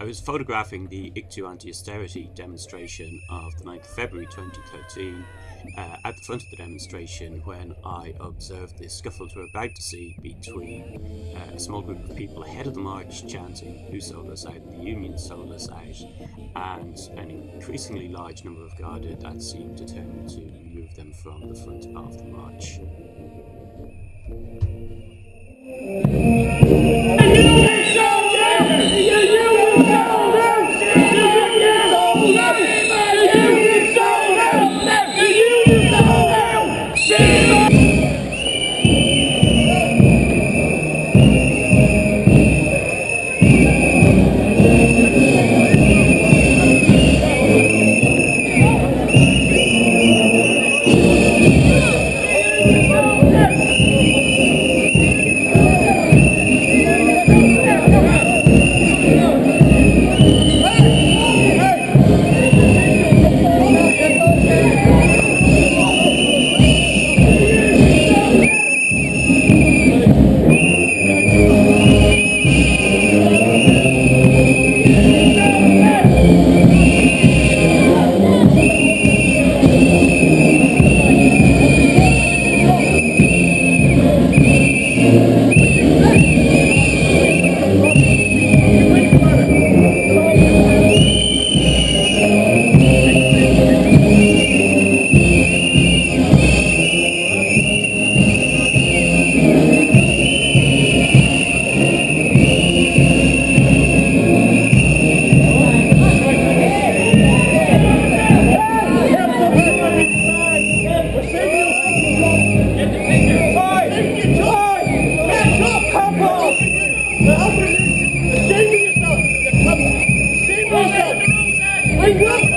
I was photographing the ICTU anti-austerity demonstration of the 9th of February 2013 uh, at the front of the demonstration when I observed the scuffles we're about to see between uh, a small group of people ahead of the march chanting who sold us out, the union sold us out, and an increasingly large number of Garda that seemed determined to remove them from the front of the march. Thank you.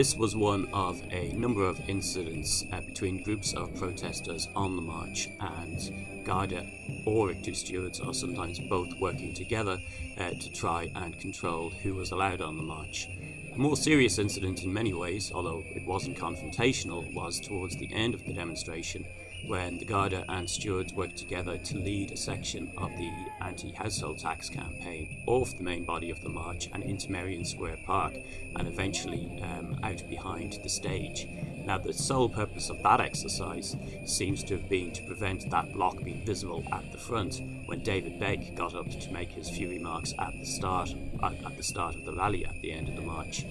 This was one of a number of incidents uh, between groups of protesters on the march and Garda or ICTU stewards are sometimes both working together uh, to try and control who was allowed on the march. A more serious incident in many ways, although it wasn't confrontational, was towards the end of the demonstration when the Garda and stewards worked together to lead a section of the anti-household tax campaign off the main body of the march and into Merrion Square Park and eventually um, out behind the stage. Now the sole purpose of that exercise seems to have been to prevent that block being visible at the front when David Begg got up to make his few remarks at the start at, at the start of the rally at the end of the march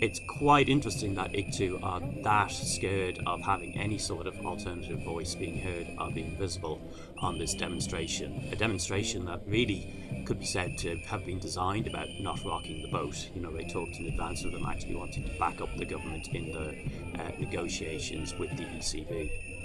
it's quite interesting that ICTU are that scared of having any sort of alternative voice being heard or being visible on this demonstration. A demonstration that really could be said to have been designed about not rocking the boat. You know, they talked in advance of them actually wanting to back up the government in the uh, negotiations with the ECB.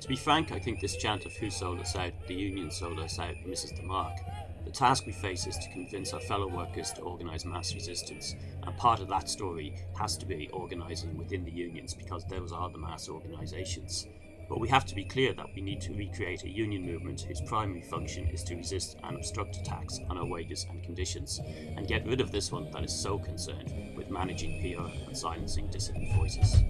To be frank, I think this chant of who sold us out, the union sold us out, misses the mark. The task we face is to convince our fellow workers to organise mass resistance, and part of that story has to be organising within the unions because those are the mass organisations. But we have to be clear that we need to recreate a union movement whose primary function is to resist and obstruct attacks on our wages and conditions, and get rid of this one that is so concerned with managing PR and silencing dissident voices.